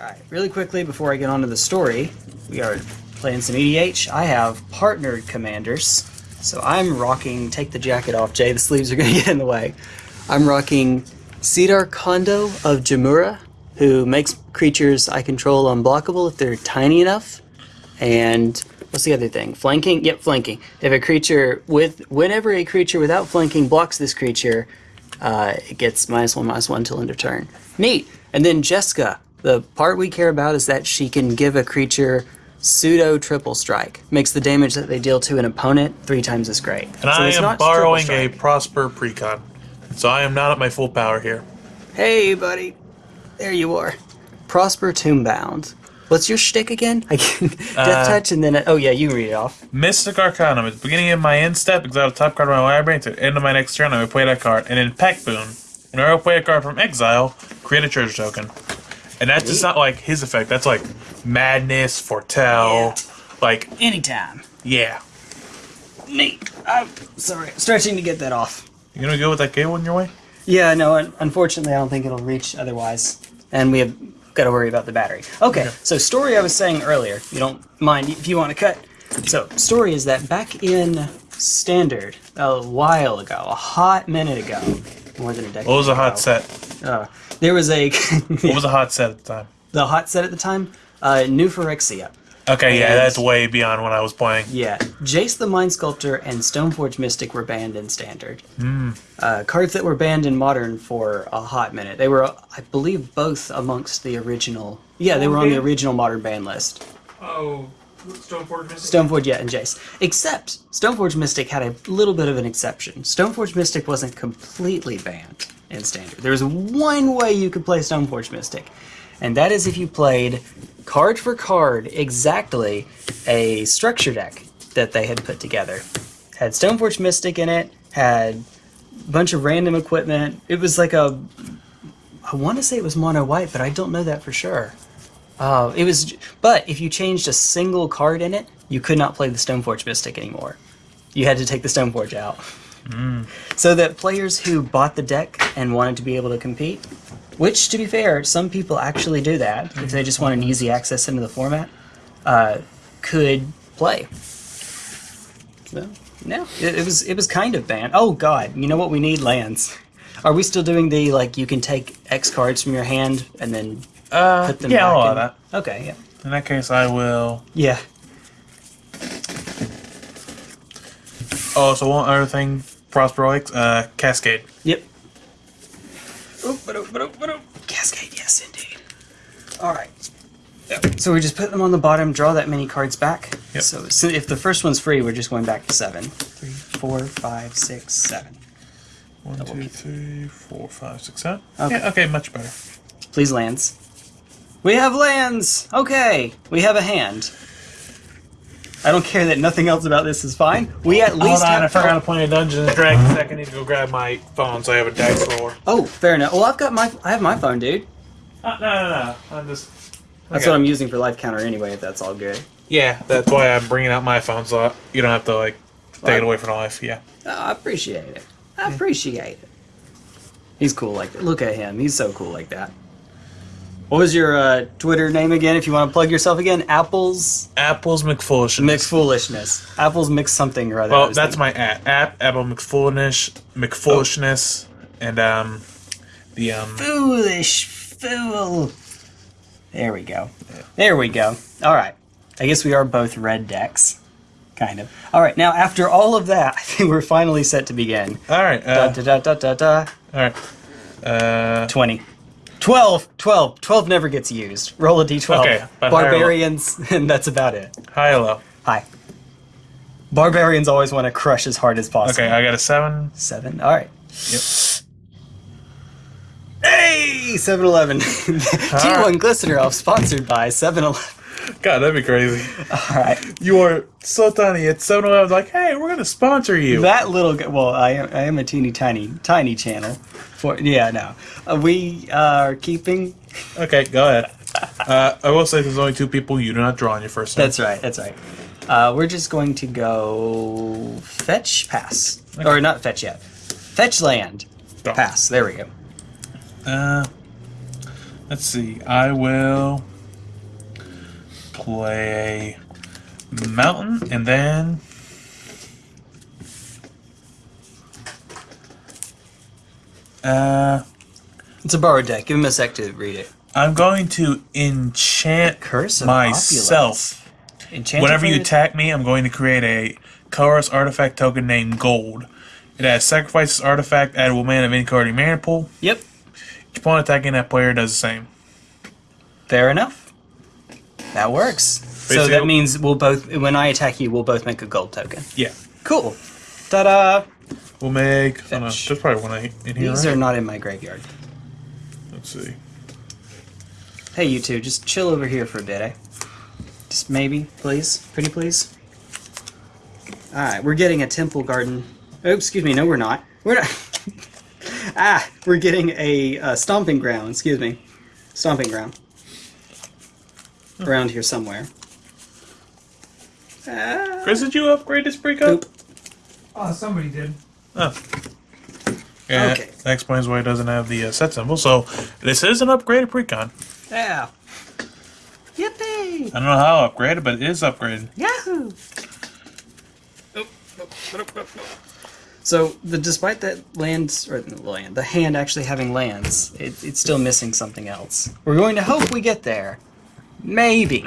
Alright, really quickly before I get on to the story, we are playing some EDH. I have partnered commanders. So I'm rocking, take the jacket off, Jay, the sleeves are going to get in the way. I'm rocking Sidar Kondo of Jamuraa, who makes creatures I control unblockable if they're tiny enough. And what's the other thing? Flanking? Yep, flanking. If a creature with, whenever a creature without flanking blocks this creature, uh, it gets minus one, minus one till end of turn. Neat! And then Jeska, the part we care about is that she can give a creature pseudo triple strike. Makes the damage that they deal to an opponent three times as great. And I am borrowing a Prosper Precon. So I am not at my full power here. Hey, buddy. There you are. Prosper Tome-Bound. What's your shtick again? I can Death Uh, Touch and then oh yeah, you read it off. Mystic Arcanum. At the beginning of my end step, exile a top card of my library. To the end of my next turn, I will play that card. And in Pact Boon, when I play a card from exile, create a treasure token. And that's just not like his effect. That's like Madness, Foretell. Like, Anytime. yeah. Me. I'm sorry, stretching to get that off. You gonna go with that gable in your way? Yeah, no, un- unfortunately, I don't think it'll reach otherwise. And we have got to worry about the battery. Okay, so story I was saying earlier, you don't mind if you want to cut. So, story is that back in Standard, a while ago, a hot minute ago, more than a decade What was a ago, hot set? Uh, there was a. What was the hot set at the time? the hot set at the time? Uh, New Phyrexia. Okay, yeah, that's way beyond when I was playing. Yeah, Jace the Mind Sculptor and Stoneforge Mystic were banned in Standard. Uh, cards that were banned in Modern for a hot minute. They were, I believe, both amongst the original. Yeah, they were on the original Modern ban list. Oh, Stoneforge Mystic? Stoneforge, yeah, and Jace. Except Stoneforge Mystic had a little bit of an exception. Stoneforge Mystic wasn't completely banned in Standard. There was one way you could play Stoneforge Mystic, and that is if you played card for card exactly a structure deck that they had put together. Had Stoneforge Mystic in it, had a bunch of random equipment. It was like a. I want to say it was mono white, but I don't know that for sure. Uh, it was, but if you changed a single card in it, you could not play the Stoneforge Mystic anymore. You had to take the Stoneforge out. So that players who bought the deck and wanted to be able to compete, which to be fair, some people actually do that if they just want an easy access into the format, uh, could play. So, no, it, it was it was kind of banned. Oh God, you know what? We need lands. Are we still doing the like you can take X cards from your hand and then Uh, put them yeah, back allow in? that. Okay, yeah. In that case, I will. Yeah. Oh, so one other thing, Prosper likes, uh, Cascade. Yep. Oop, ba-doop, ba-doop, ba-doop. Cascade, yes, indeed. All right. Yep. So we just put them on the bottom, draw that many cards back. Yep. So, so if the first one's free, we're just going back to seven. Three, four, five, six, seven. One, Double two, keep. three, four, five, six, seven. Okay. Yeah, okay, much better. Please lands. We have lands. Okay, we have a hand. I don't care that nothing else about this is fine. We at least Hold on, have. I forgot to play a Dungeons and Dragons. I need to go grab my phone so I have a dice roller. Oh, fair enough. Well, I've got my. I have my phone, dude. Uh, no, no, no. I'm just. That's Okay. what I'm using for life counter anyway. If that's all good. Yeah, that's why I'm bringing out my phone so you don't have to like take Right. it away from life. Yeah. Oh, I appreciate it. I appreciate it. He's cool like that. Look at him. He's so cool like that. What was your uh, Twitter name again? If you want to plug yourself again, Apples Apple's McFoolishness. Mix Foolishness. Apples Mix something or other. Well, that's thinking. my app. App Apple McFoolishness, McFoolishness, and um, the um. foolish fool. There we go. There we go. All right. I guess we are both red decks, kind of. All right. Now, after all of that, I think we're finally set to begin. All right. Da Uh, da da da da da. all right. Uh, 20. 12, 12, 12 never gets used. Roll a d12. Okay, but higher or low? Barbarians, and that's about it. high or low? Hi. Barbarians always want to crush as hard as possible. Okay, I got a seven. Seven. All right. Yep. Hey, 7 Eleven. T1 Glistener Elf sponsored by 7 Eleven. God, that'd be crazy. All right. You are so tiny. It's so I like, hey, we're gonna sponsor you. That little guy, well, I am, I am a teeny tiny, tiny channel. For Yeah, no. Uh, we are keeping. okay, go ahead. Uh, I will say there's only two people. You do not draw on your first turn. That's right, that's right. Uh, we're just going to go fetch, pass. Or not fetch yet. Fetch land. Pass. There we go. Uh, Let's see. I will play mountain and then uh It's a borrowed deck. Give him a sec to read it. I'm going to enchant Curse of myself. Enchanted Whenever you attack me, I'm going to create a colorless artifact token named Gold. It has sacrifices artifact, add one mana of any card in your mana pool. Yep. Each opponent attacking that player does the same. Fair enough. That works. so that means we'll both, when I attack you, we'll both make a gold token. Yeah. Cool. Ta-da! We'll make. Oh no, Fetch. there's probably one in here. These right? are not in my graveyard. Let's see. Hey, you two, just chill over here for a bit, eh? Just maybe, please? Pretty please? Alright, we're getting a temple garden. Oh, excuse me, no we're not. We're not... ah, we're getting a uh, stomping ground, excuse me. Stomping ground. Around here somewhere. Ah, Chris, did you upgrade this pre-cup? Oh, somebody did. Oh. Yeah, Okay. that explains why it doesn't have the uh, set symbol. So this is an upgraded precon. Yeah. Yippee! I don't know how upgraded, but it is upgraded. Yahoo! So, the, despite that land, or the land, the hand actually having lands, it, it's still missing something else. We're going to hope we get there. Maybe.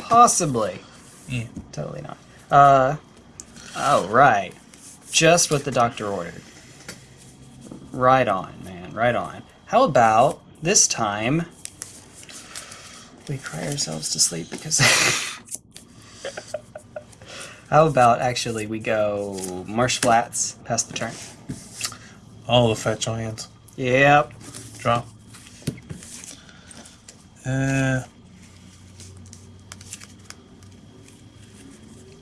Possibly. Yeah. Totally not. Uh, oh, right. Just what the doctor ordered. Right on, man, right on. How about this time we cry ourselves to sleep because. How about actually we go Marsh Flats past the turn? All the fetch lands. Yep. Drop. Uh,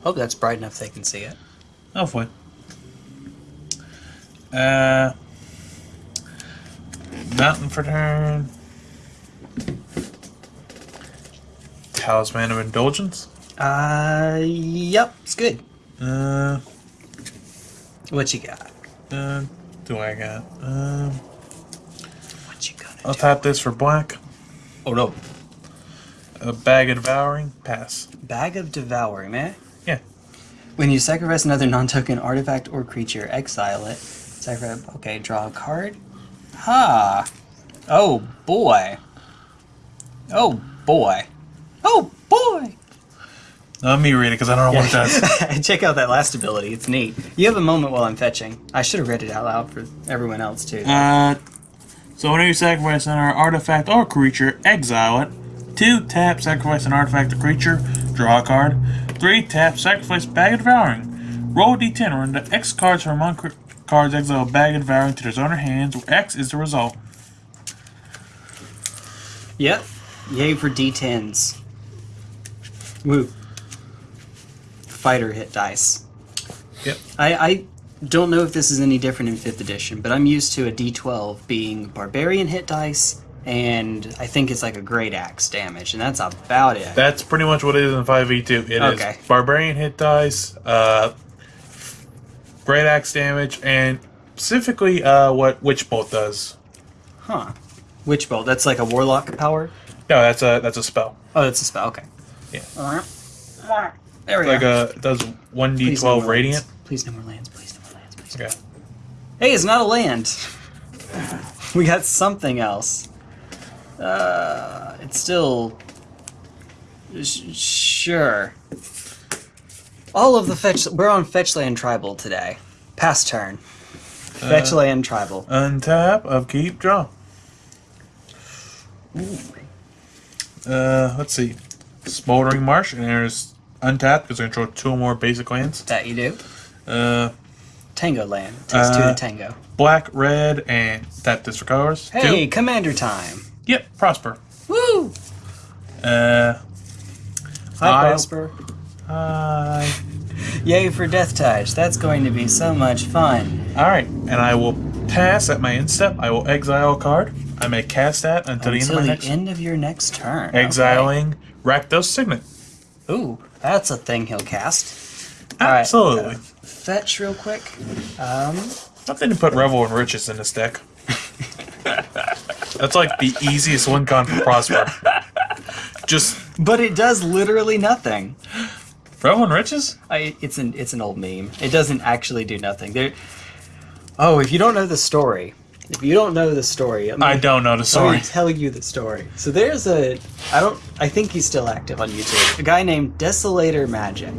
Hope that's bright enough they can see it. hopefully. Uh, mountain for turn. Talisman of Indulgence. Uh, yep, it's good. Uh, What you got? uh, do I got? Um, What you gonna I'll do? tap this for black. Oh no. A bag of devouring. Pass. Bag of Devouring, man. Yeah. When you sacrifice another non-token artifact or creature, exile it. Sacrifice. Okay, draw a card. Ha. Oh boy. Oh boy. Oh boy. Let me read it because I don't know what it does. Check out that last ability. It's neat. You have a moment while I'm fetching. I should have read it out loud for everyone else too. Uh, so whenever you sacrifice an artifact or creature, exile it. Two, tap, sacrifice an artifact or creature, draw a card. Three, tap, sacrifice bag of devouring. Roll a d10, run the X cards from among cr- cards, exile a bag of devouring to their owner hands, where X is the result. Yep. Yay for D10s. Woo. Fighter hit dice. Yep. I, I don't know if this is any different in 5th edition, but I'm used to a D12 being barbarian hit dice, and I think it's like a great axe damage, and that's about it. That's pretty much what it is in 5e2. It is Okay. barbarian hit dice, uh, great axe damage, and specifically uh, what Witch Bolt does. Huh. Witch Bolt, that's like a warlock power? No, that's a that's a spell. Oh, that's a spell, okay. Yeah. There we Like go. a it does one d twelve radiant. lands. Please no more lands, please no more lands, please. Okay. Hey, it's not a land. we got something else. Uh, it's still. Sh- sure. All of the fetch. We're on Fetchland Tribal today. Past turn. Fetchland Tribal. Untap, upkeep, draw. Ooh. Uh, let's see. Smoldering Marsh, and there's untap because I control two or more basic lands. That you do. Uh, Tango Land. Takes two Uh, to tango. black, red, and that colors. Hey, Two. Commander time. Yep, prosper. Woo! Uh, Hi, I- Prosper. Hi. Yay for Death Touch. That's going to be so much fun. All right, and I will pass at my end step. I will exile a card. I may cast that until, the end of the next end of your next turn. Okay. exiling Rakdos Signet. Ooh, that's a thing he'll cast. Right, Absolutely. uh, fetch real quick. Um, Something to put Revel in Riches in this deck. That's like the easiest win con for Prosper. Just But it does literally nothing. Revel in Riches? I, it's an it's an old meme. It doesn't actually do nothing. There. Oh, if you don't know the story, if you don't know the story, let me- I don't know the Let story. me tell you the story. So there's a, I don't, I think he's still active on YouTube. A guy named Desolator Magic.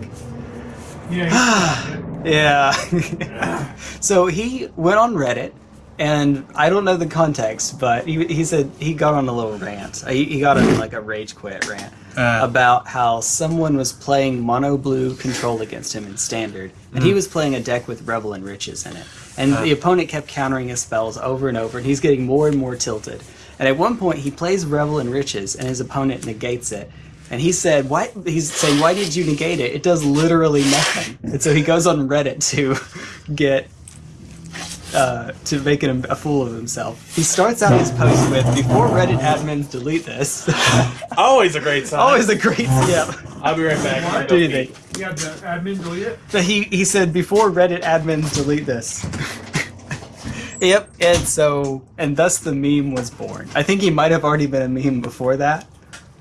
Yeah. Yeah. so he went on Reddit, and I don't know the context, but he, he said he got on a little rant. He, he got on like a rage quit rant Uh. about how someone was playing mono blue control against him in standard, and he was playing a deck with Revel in Riches in it. And the opponent kept countering his spells over and over, and he's getting more and more tilted. And at one point, he plays Revel in Riches, and his opponent negates it. And he said, "Why?" He's saying, "Why did you negate it? It does literally nothing." And so he goes on Reddit to get uh, to make an, a fool of himself. He starts out his post with, "Before Reddit admins delete this." Always a great sign. Always a great yeah. I'll be right back. What? What do you think? You got the admin delete it? But he he said, "Before Reddit admins delete this." yep, and so and thus the meme was born. I think he might have already been a meme before that,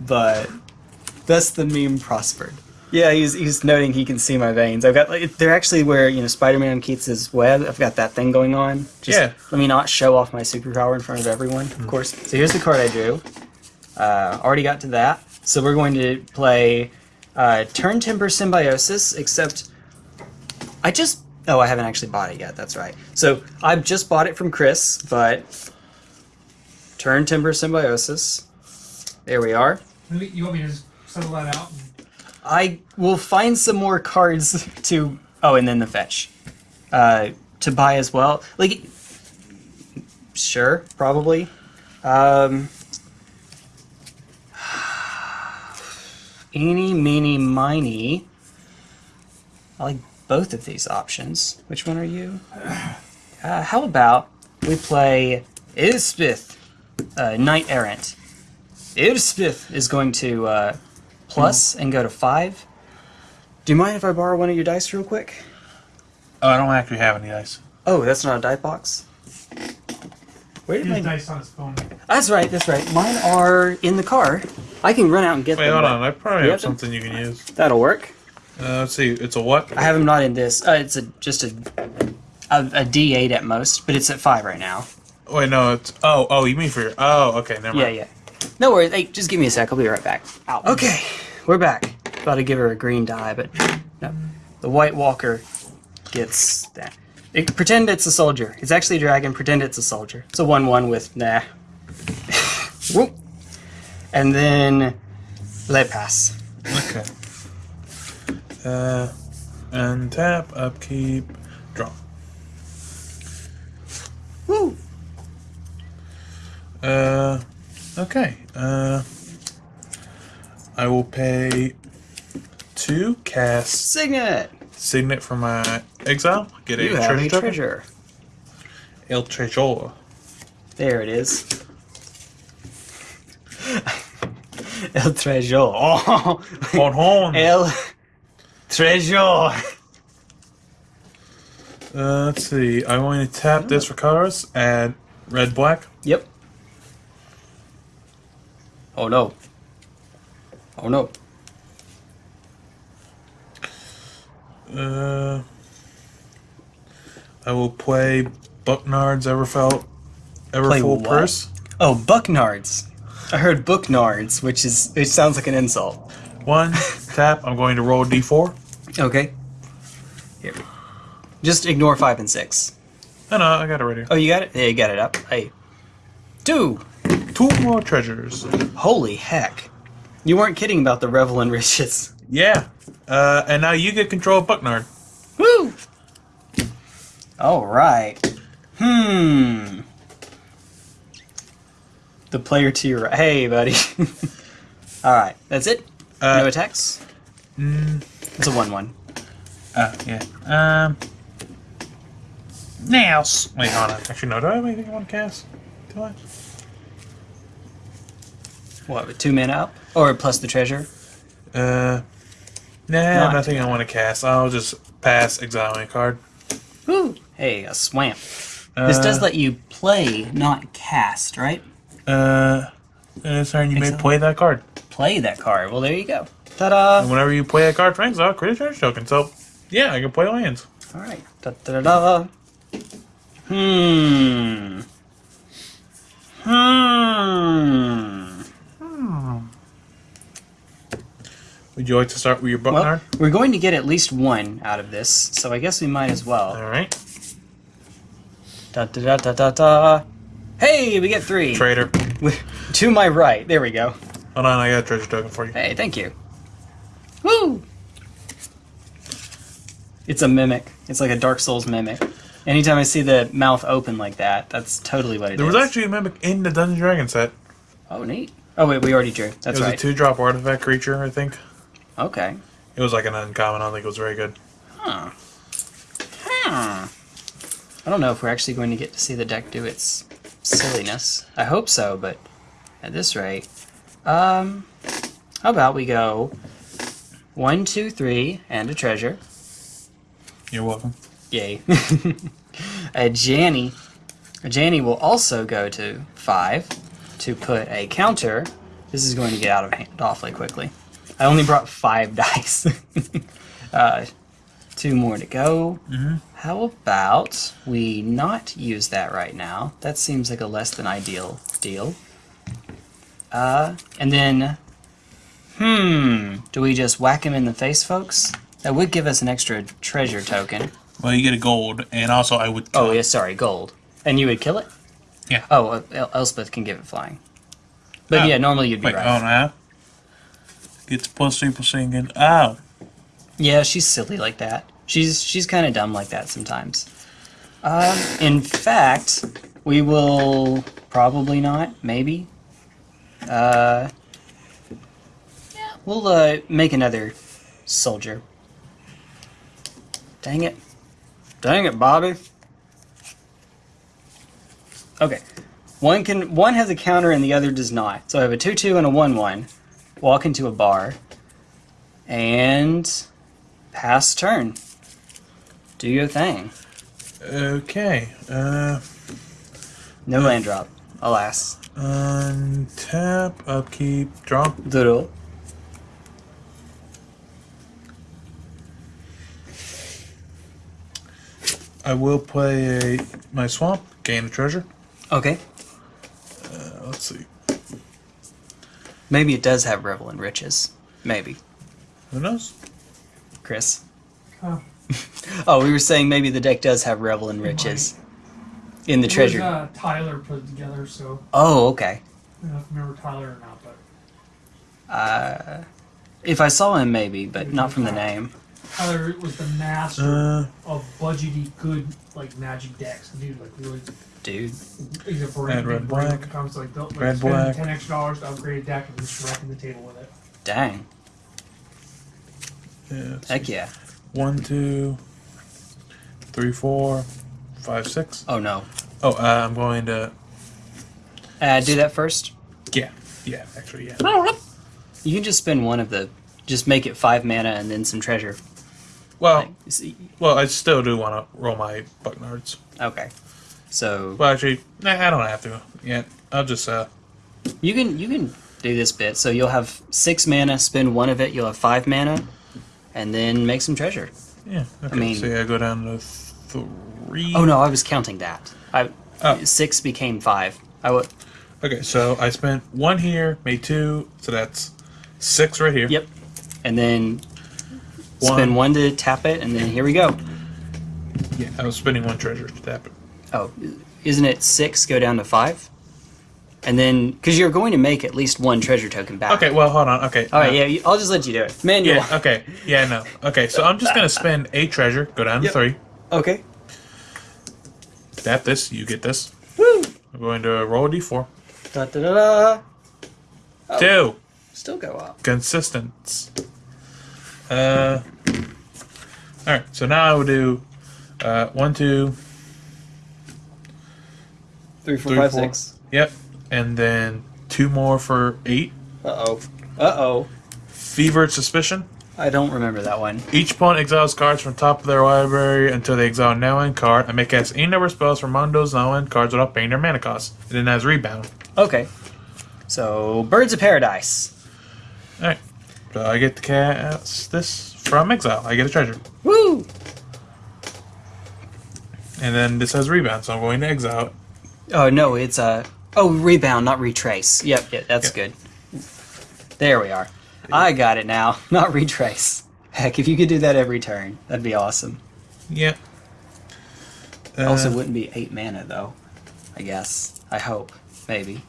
but thus the meme prospered. Yeah, he's he's noting he can see my veins. I've got like they're actually where you know Spider-Man keeps his web. I've got that thing going on. Just Yeah. Let me not show off my superpower in front of everyone, of course. So here's the card I drew. Uh, already got to that. So we're going to play uh, Turntimber Symbiosis, except I just. Oh, I haven't actually bought it yet. That's right. So I've just bought it from Chris, but Turntimber Symbiosis. There we are. You want me to just settle that out? I will find some more cards to. Oh, and then the fetch. Uh, to buy as well. Like, sure, probably. Um, eeny, meeny, miny. I like both of these options. Which one are you? Uh, how about we play Elspeth, uh, Knight Errant. Elspeth is going to uh, plus and go to five. Do you mind if I borrow one of your dice real quick? Oh, I don't actually have any dice. Oh, that's not a die box. Where did He my? dice on his phone. That's right. That's right. Mine are in the car. I can run out and get Wait, them. hold on. I probably have have something you can use. That'll work. Uh, let's see. It's a what? I have them not in this. Uh, it's a just a, a a D8 at most, but it's at five right now. Wait, no. It's oh, oh. You mean for your? Oh, okay. Never Yeah, mind. yeah. No worries. Hey, just give me a sec. I'll be right back. Okay, we're back. About to give her a green die, but no. The White Walker gets that. It, pretend it's a soldier. It's actually a dragon. Pretend it's a soldier. It's a one-one with nah. Whoop. And then let pass. Okay. Uh, and tap, upkeep, draw. Woo. Uh, okay. Uh, I will pay two cast Signet. signet for my exile. Get a You have treasure a treasure. El Treasure. There it is. El treasure. Oh. Hold on. El treasure. Uh, let's see. I'm going to tap this for colors. Add red, black. Yep. Oh no. Oh no. Uh, I will play Bucknard's Everfelt Play Everfull? Purse. Oh, Bucknards. I heard Booknards, which is it sounds like an insult. One tap. I'm going to roll d4. Okay. Here. Just ignore five and six. No, no, I got it right here. Oh, you got it? Yeah, you got it up. Hey. Two. Two more treasures. Holy heck. You weren't kidding about the Revel in Riches. Yeah. Uh, and now you get control of Bucknard. Woo! All right. Hmm. The player to your right. Hey, buddy. All right, that's it. Uh, no attacks. Mm, It's a one-one. uh, yeah. Um. Now. Wait, hold on. Actually, no. Do I have anything I want to cast? Do I? What? With two men up, or plus the treasure? Uh. Nah, Not. nothing I want to cast. I'll just pass exiling a card. Woo! Hey, a swamp. Uh, this does let you play, not cast, right? Uh, it's turn you may Exile. play that card. Play that card. Well, there you go. Ta-da! And whenever you play a card from exile, create a treasure token. So, yeah, I can play lands. All right. da da da. Hmm. Hmm. Hmm. Would you like to start with your Well, Bucknard? we're going to get at least one out of this, so I guess we might as well. All right. Da da da da da da. Hey, we get three. Trader. to my right. There we go. Hold on, I got a treasure token for you. Hey, thank you. Woo! It's a mimic. It's like a Dark Souls mimic. Anytime I see the mouth open like that, that's totally what it it is. There was actually a mimic in the Dungeon Dragon set. Oh, neat. Oh wait, we already drew. That's it was right. a two-drop artifact creature, I think. okay. It was like an uncommon. I don't think it was very good. Huh. Hmm. I don't know if we're actually going to get to see the deck do its silliness. I hope so, but at this rate, um, how about we go one, two, three, and a treasure. You're welcome. Yay. Ajani. A Janny will also go to five to put a counter. This is going to get out of hand awfully quickly. I only brought five dice. uh, two more to go. Mhm. How about we not use that right now? That seems like a less than ideal deal. Uh, and then, hmm, do we just whack him in the face, folks? That would give us an extra treasure token. Well, you get a gold, and also I would. Oh, yeah, sorry, gold. And you would kill it? Yeah. Oh, El- Elspeth can give it flying. But Oh. yeah, normally you'd be Wait, right. oh, now. Gets plus three plus singing. Oh. Yeah, she's silly like that. She's she's kind of dumb like that sometimes. Um, in fact, we will probably not. Maybe. Uh, yeah, we'll uh, make another soldier. Dang it! Dang it, Bobby. Okay, one can one has a counter and the other does not. So I have a two-two and a one-one. Walk into a bar. And pass turn. Do your thing. Okay. Uh, No land drop, alas. untap, upkeep, draw. Doodle. I will play a, my swamp, gain a treasure. Okay. Uh, let's see. Maybe it does have Revel in Riches. Maybe. Who knows? Chris. Huh. Oh, we were saying maybe the deck does have Revel in Riches. In the It was, treasure. uh, Tyler put it together, so Oh, okay. I don't know if you remember Tyler or not, but Uh, if I saw him, maybe, but not from the name. Tyler was the master Uh, of budgety good like magic decks. Dude, like really, Dude. he's a brain. Red, red, big black. comes to, like, built- like Red, spend black. ten extra dollars to upgrade a deck and just wrecking the table with it. Dang. yeah, let's Heck see. yeah. One, two, three, four, five, six. Oh, no. Oh, uh, I'm going to. Uh, do that first. Yeah, yeah, actually, yeah. You can just spend one of the. Just make it five mana and then some treasure. Well, well, I still do want to roll my Bucknards. Okay. So Well, actually, nah, I don't have to. yet. I'll just uh. You can you can do this bit. So you'll have six mana, spend one of it. You'll have five mana, and then make some treasure. Yeah. Okay. I mean- so yeah, I go down to three. Oh no, I was counting that. I Oh. six became five. I would. Okay, so I spent one here, made two, so that's six right here. Yep. And then spend one to tap it, and then here we go. Yeah, I was spending one treasure to tap it. Oh, isn't it six go down to five? And then because you're going to make at least one treasure token back. Okay, well, hold on. Okay. All right. no. Yeah. you- I'll just let you do it. Manual. Yeah. Okay. Yeah. No. Okay. So I'm just gonna spend a treasure. Go down Yep. to three. Okay. Tap this. You get this. Woo. I'm going to roll a d4. Da da da da. Oh. Two. Still go up. Consistence. Uh. All right. So now I will do uh, one, two, Three, four, Three, five, four. six. yep, and then two more for eight. Uh oh. Uh oh. Fevered suspicion. I don't remember that one. Each opponent exiles cards from top of their library until they exile a nonland card. I may cast any number of spells from among those nonland cards without paying their mana cost. It then has rebound. Okay. So, Birds of Paradise. Alright. So I get to cast this from exile. I get a treasure. Woo! And then this has rebound, so I'm going to exile it. Oh, no, it's Uh, oh, rebound, not retrace. Yep, yep that's Yep. good. There we are. I got it now, not retrace. Heck, if you could do that every turn, that'd be awesome. Yep. Uh, Also, wouldn't be 8 mana, though. I guess. I hope. Maybe.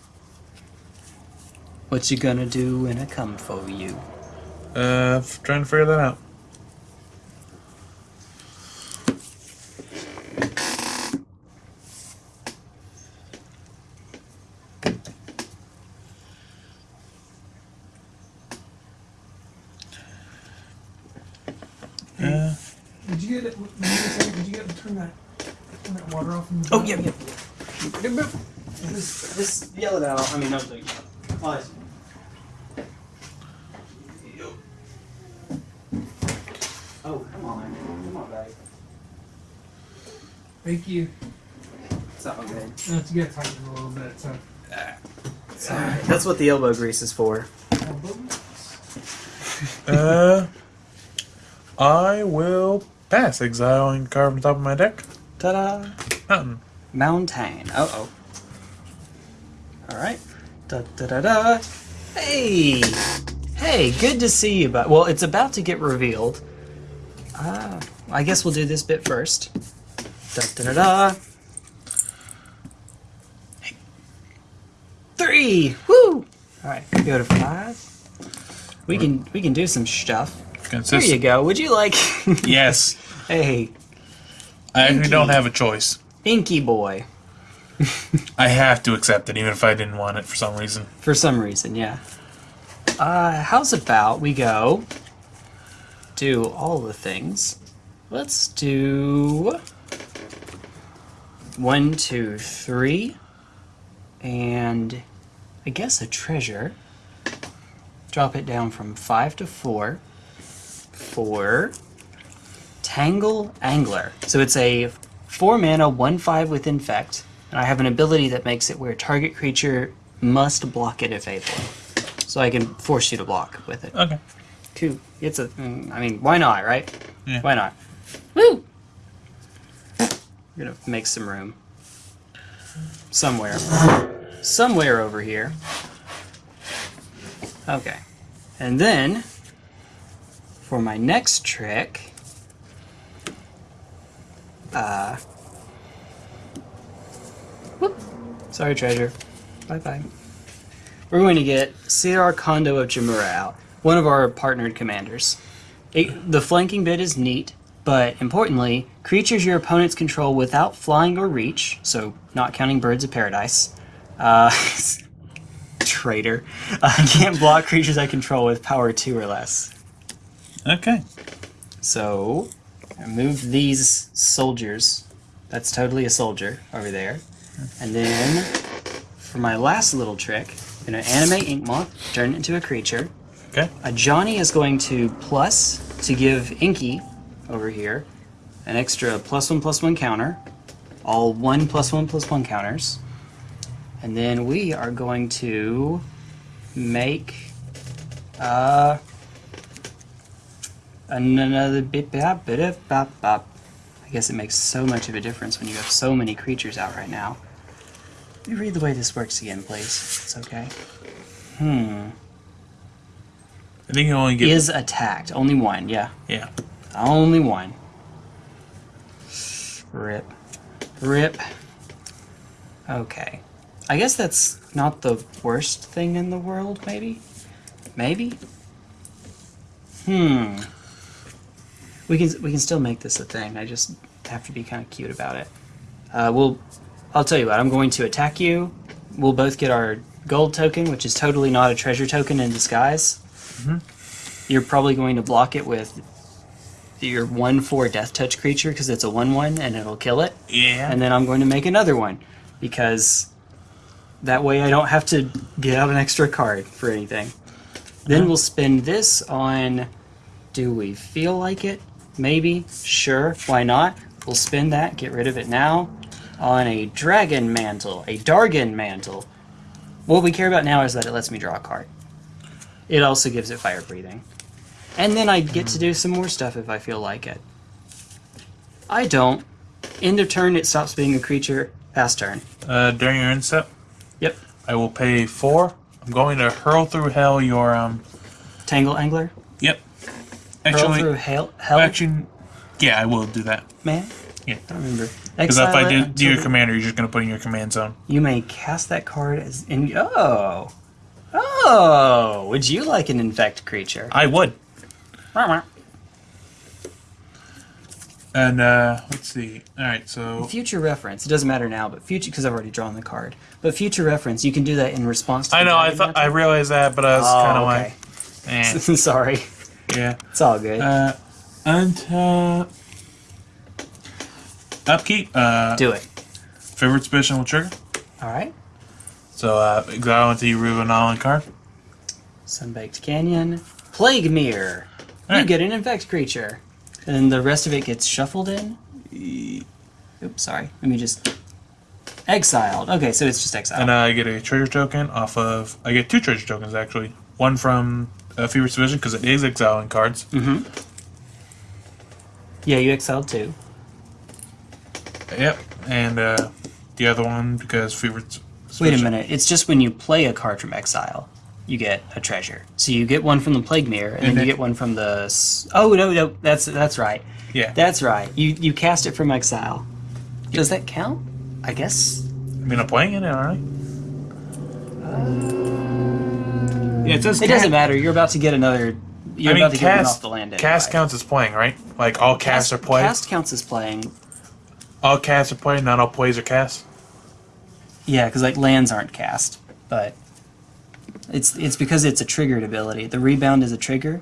What you gonna do when I come for you? Uh, f- trying to figure that out. Uh, Did you get it? Did you get, did you get turn that turn that water off? Oh, yeah, yeah. Just, just yell it out. I mean, not the. Oh, come on. Come on, buddy. Thank you. It's all good. No, it's good tighten a little bit. So. It's all right. That's what the elbow grease is for. uh, I will pass exile and carve on top of my deck. Ta-da! Mountain. Mountain. Uh oh. All right. Da da da da. Hey, hey, good to see you. But well, it's about to get revealed. Ah, I guess we'll do this bit first. Da da da da. Three. Woo! All right, go to five. We can we can do some stuff. There you go. Would you like? Yes. hey, I actually don't have a choice. Inky boy. I have to accept it, even if I didn't want it for some reason. For some reason, yeah. Uh, how's about we go do all the things? Let's do one, two, three, and I guess a treasure. Drop it down from five to four. Four. Tangle Angler. So it's a four mana, one five with infect, and I have an ability that makes it where target creature must block it if able. So I can force you to block with it. Okay. Two. It's a. mm, mean, why not, right? Yeah. Why not? Woo! We're gonna make some room. Somewhere. Somewhere over here. Okay. And then, for my next trick, uh. Whoop. Sorry, treasure. Bye bye. We're going to get Sidar Kondo of Jamuraa out, one of our partnered commanders. It, the flanking bit is neat, but importantly, creatures your opponents control without flying or reach, so not counting birds of paradise, uh, traitor, uh, can't block creatures I control with power 2 or less. Okay. So, I move these soldiers. That's totally a soldier over there. And then, for my last little trick, I'm going to animate Ink Moth, turn it into a creature. Okay. Ajani is going to plus to give Inky over here an extra plus one plus one counter, all one plus one plus one counters, and then we are going to make uh another bit bop bit of bop bop. I guess it makes so much of a difference when you have so many creatures out right now. Let me read the way this works again, please. It's okay. Hmm. I think you only get. Is attacked. Only one, yeah. yeah. Only one. Rip. Rip. Okay. I guess that's not the worst thing in the world, maybe? Maybe? Hmm. We can we can still make this a thing. I just have to be kind of cute about it. Uh, we'll. I'll tell you what. I'm going to attack you. We'll both get our gold token, which is totally not a treasure token in disguise. Mm -hmm. You're probably going to block it with your one four death touch creature because it's a one one and it'll kill it. Yeah. And then I'm going to make another one because that way I don't have to get out an extra card for anything. Then we'll spend this on. Do we feel like it? Maybe. Sure. Why not? We'll spend that, get rid of it now, on a dragon mantle, a Dargon mantle. What we care about now is that it lets me draw a card. It also gives it fire breathing. And then I get to do some more stuff if I feel like it. I don't. End of turn, it stops being a creature. Pass turn. Uh, during your end step, Yep. I will pay four. I'm going to hurl through hell your um. Tangle Angler. Yep. Hurl Actually, through hell, hell actually, yeah, I will do that. man. Yeah. I don't remember. Because if I do, do your commander, you're just gonna put in your command zone. You may cast that card as in. Oh, oh! Would you like an infect creature? I would. And uh, let's see. All right, so Future reference. It doesn't matter now, but future because I've already drawn the card. But future reference, you can do that in response to. I the know. I thought I realized that, but I was Oh, kind of okay. like, eh, Sorry, yeah. it's all good. Uh, untap. Upkeep. Uh, do it. favorite special will trigger. All right. So uh, exile into you remove an island card. Sunbaked Canyon. Plague Myr. You Alright. get an infect creature. And the rest of it gets shuffled in. Oops, sorry. Let me just. Exiled. Okay, so it's just exiled. And uh, I get a treasure token off of. I get two treasure tokens actually. One from uh, Feverish Division because it is exiling cards. mm-hmm. Yeah, you exiled too. Yep. And uh, the other one because Feverish. Wait a minute. It's just when you play a card from exile, you get a treasure. So you get one from the Plague Myr, and, then And you get one from the. Oh no, no, that's that's right. Yeah. That's right. You you cast it from exile. Does that count? I guess. I mean, I'm playing it, aren't I? Yeah, it says It doesn't matter. You're about to get another. You're I mean, about to get one off the land. Anyway. cast counts as playing, right? Like all casts Cast, are play. cast counts as playing. All casts are play, not all plays are cast. Yeah, because like lands aren't cast, but it's it's because it's a triggered ability. The rebound is a trigger.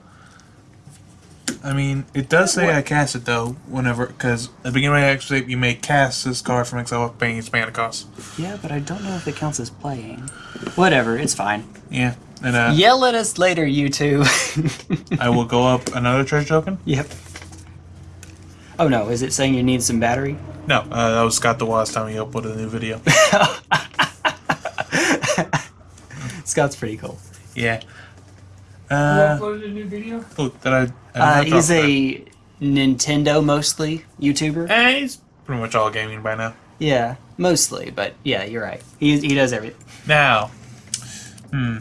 I mean, it does say I cast it though. Whenever, because at the beginning of my excerpt, you may cast this card from exile with paying its mana cost. Yeah, but I don't know if it counts as playing. Whatever, it's fine. Yeah, and uh, Yell at us later, you two. I will go up another treasure token. Yep. Oh no, is it saying you need some battery? No, uh, that was Scott the last time he uploaded a new video. Scott's pretty cool. yeah. Who Uh, uploaded a new video? oh, that I. I Uh, he's talk about. a Nintendo mostly YouTuber. Eh, he's pretty much all gaming by now. Yeah, mostly, but yeah, you're right. He he does everything. Now, hmm.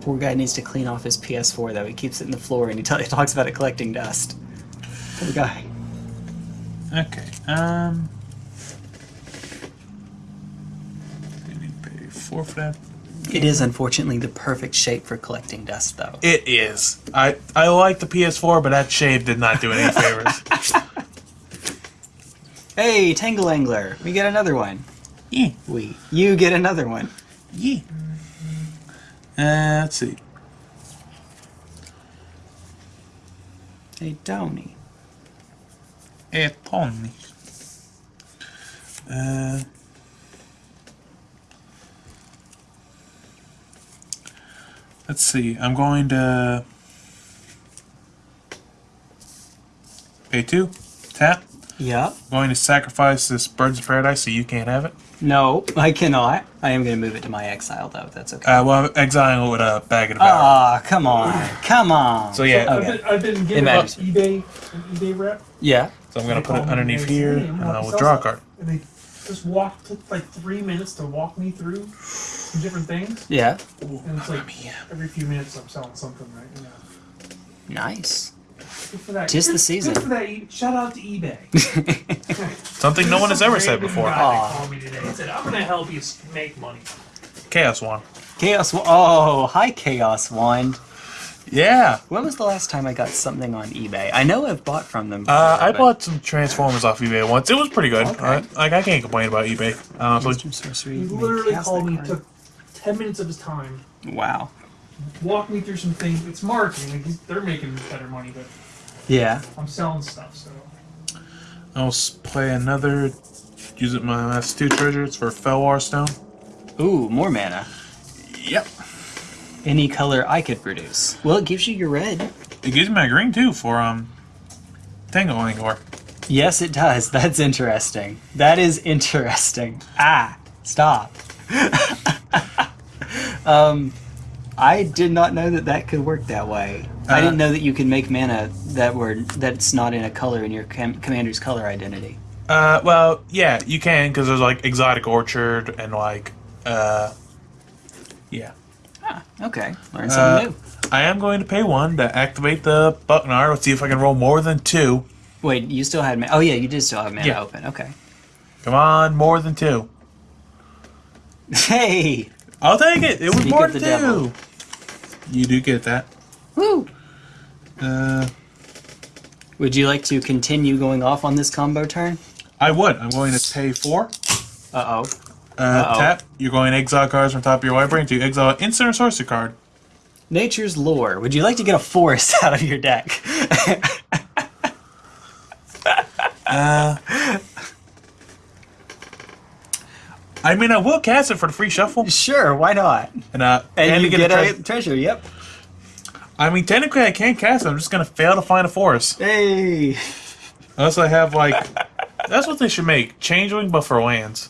Poor guy needs to clean off his PS4 though. He keeps it in the floor and he, t- he talks about it collecting dust. Poor guy. Okay. Um. I need to four for that. It is unfortunately the perfect shape for collecting dust though. It is. I I like the PS4, but that shape did not do any favors. Hey, Tangle Angler, we get another one. yeah. We, you get another one. Yeah. Uh, let's see. Hey, Tony. Hey, Tony. Uh. Let's see. I'm going to pay two. Tap. Yep. going to sacrifice this Birds of Paradise so you can't have it. No, I cannot. I am going to move it to my exile though. if That's okay. Uh, well, I'm exiling with a bag of devour. Ah, come on, come on. so yeah, I've Okay. been, I've been giving matters. up eBay, an eBay rep. Yeah. so I'm gonna put it underneath and here, and I'll you draw a card. And they just walk took like three minutes to walk me through some different things, Yeah. and it's like every few minutes I'm selling something right. Yeah. Nice. Good for that. Tis the season. Good for that. E- Shout out to eBay. Something no one has ever said Random before. guy that Aw. called me today and said, "I'm gonna help you make money." Chaos one. Chaos. Wa- Oh, hi, Chaos One. Yeah. When was the last time I got something on eBay? I know I've bought from them. Uh, I but- bought some Transformers off eBay once. It was pretty good. Okay. I, like I can't complain about eBay. Honestly. Wisdom sorcery. You literally called me, card. took ten minutes of his time, Wow. Walk me through some things. It's marketing. Like they're making better money, but Yeah. I'm selling stuff. So I'll play another. Use it my last two treasures for Fellwar Stone. Ooh, more mana. Yep. Any color I could produce. Well, it gives you your red. It gives me my green too for um Tangle Angler. Yes, it does. That's interesting. That is interesting. Ah, stop. Um, I did not know that that could work that way. I Uh, didn't know that you could make mana that were that's not in a color in your com- commander's color identity. Uh, well, yeah, you can because there's like exotic orchard and like, uh, yeah. Ah, okay. Learn Uh, something new. I am going to pay one to activate the Bucknar. Let's see if I can roll more than two. Wait, you still had mana? Oh yeah, you did still have mana Yeah. open. Okay. Come on, more than two. Hey. I'll take it. It was Speak more of than two. devil. You do get that. Woo. Uh, Would you like to continue going off on this combo turn? I would. I'm going to pay four. Uh oh. Uh, Uh-oh. tap. You're going to exile cards from top of your library to exile an instant or sorcery card. Nature's lore. Would you like to get a forest out of your deck? I mean, I will cast it for the free shuffle, sure, why not? and uh, And, to you get, tre- a treasure. Yep. I mean, technically, I can't cast it. I'm just gonna fail to find a forest Hey. unless I have like. that's what they should make. Changeling, but for lands.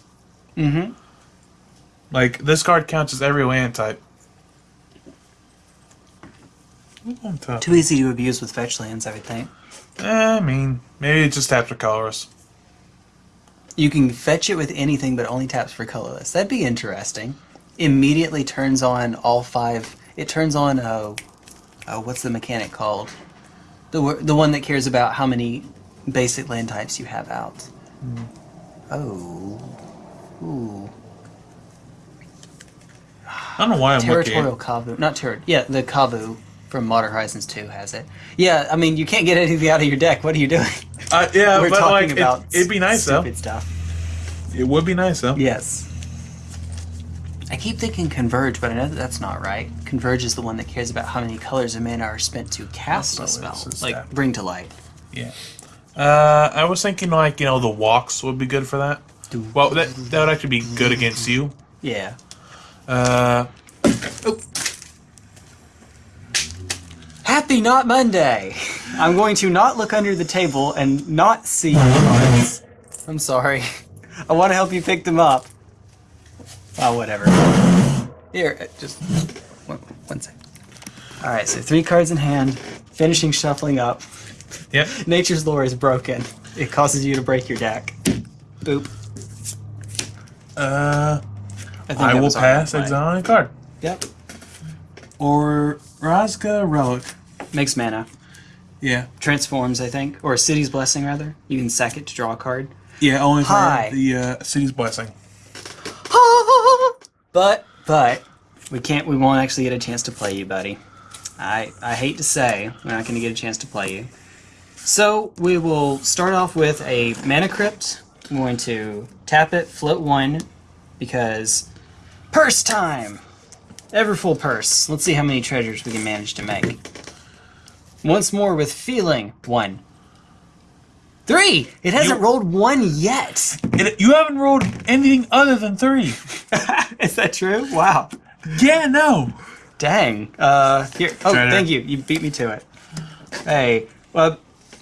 Mm-hmm. Like this card counts as every land type. Ooh, on top. Too easy to abuse with fetch lands, I would think. Eh, I mean, maybe it just taps for colors. You can fetch it with anything, but only taps for colorless. That'd be interesting. Immediately turns on all five. It turns on. Oh, what's the mechanic called? The the one that cares about how many basic land types you have out. Hmm. Oh, ooh, I don't know why I'm territorial looking. kavu. Not terror. Yeah, the kavu from Modern Horizons 2 has it. Yeah, I mean you can't get anything out of your deck. What are you doing? Uh, yeah, We're but talking like about it, it'd be nice though. stupid stuff. It would be nice though. Yes. I keep thinking Converge, but I know that that's not right. Converge is the one that cares about how many colors a mana are spent to cast a spell, what it is, like yeah. Bring to Light. Yeah. Uh, I was thinking like you know the walks would be good for that. Well, that that would actually be good against you. Yeah. Uh, Happy Not Monday! I'm going to not look under the table and not see your cards. I'm sorry. I want to help you pick them up. Oh, whatever. Here, uh, just one, one second. All right, so three cards in hand, finishing shuffling up. yep. Nature's lore is broken. It causes you to break your deck. Boop. Uh, think I will pass right. exiling a card. Yep. Or Razga Relic. Makes mana. Yeah. Transforms, I think, or a City's Blessing rather. You can sack it to draw a card. Yeah, only for the uh, city's blessing. But but we can't. We won't actually get a chance to play you, buddy. I I hate to say we're not going to get a chance to play you. So we will start off with a mana crypt. I'm going to tap it, float one, because purse time. Ever full purse. Let's see how many treasures we can manage to make. Once more with feeling one. Three. It hasn't You- rolled one yet. It, you haven't rolled anything other than three. Is that true? Wow. yeah, no. Dang. Uh, here. Oh, Try thank you. You beat me to it. Hey. Well,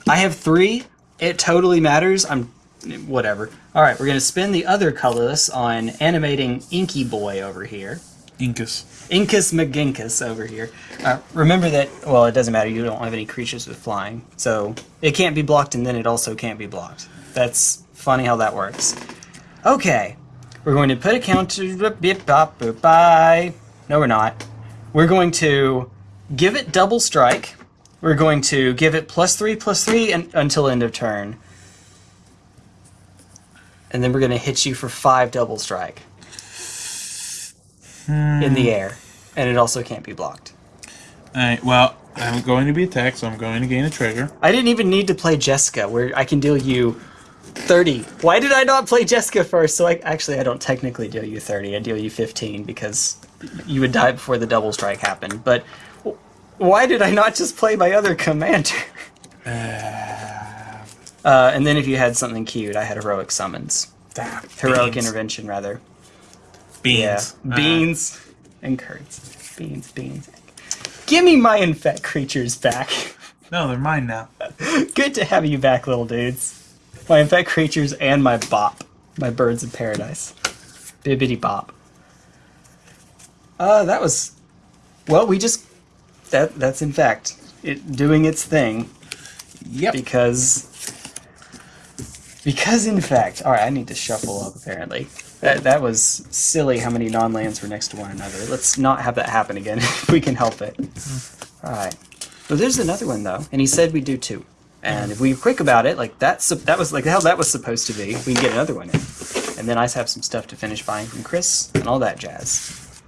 I have three. It totally matters. I'm. Whatever. All right, we're gonna spin the other colorless on animating Inky Boy over here. Incus. Inkus McGinkus over here. Uh, remember that. Well, it doesn't matter. You don't have any creatures with flying, so it can't be blocked, and then it also can't be blocked. That's funny how that works. Okay, we're going to put a counter. Bye. No, we're not. We're going to give it double strike. We're going to give it plus three plus three and, until end of turn. And then we're going to hit you for five double strike in the air. And it also can't be blocked. Alright, well, I'm going to be attacked, so I'm going to gain a treasure. I didn't even need to play Jeska, where I can deal you 30. Why did I not play Jeska first? So I actually I don't technically deal you 30. I deal you 15 because you would die before the double strike happened. But why did I not just play my other commander? Uh, and then if you had something cute, I had heroic summons, Ah, heroic intervention rather. Beans. Yeah, Uh, beans and curds. Beans, beans. Give me my infect creatures back. no, they're mine now. Good to have you back, little dudes. My infect creatures and my bop. My birds of paradise. Bibbity bop. Uh, that was. Well, we just. That that's in fact it doing its thing Yep. because. Because in fact, all right, I need to shuffle up. Apparently, that that was silly. How many non-lands were next to one another? Let's not have that happen again if we can help it. Hmm. All right. Well, there's another one though, and he said we do two. And if we were quick about it, like that's that was like how that was supposed to be, we can get another one in. And then I have some stuff to finish buying from Chris and all that jazz.